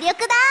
力だ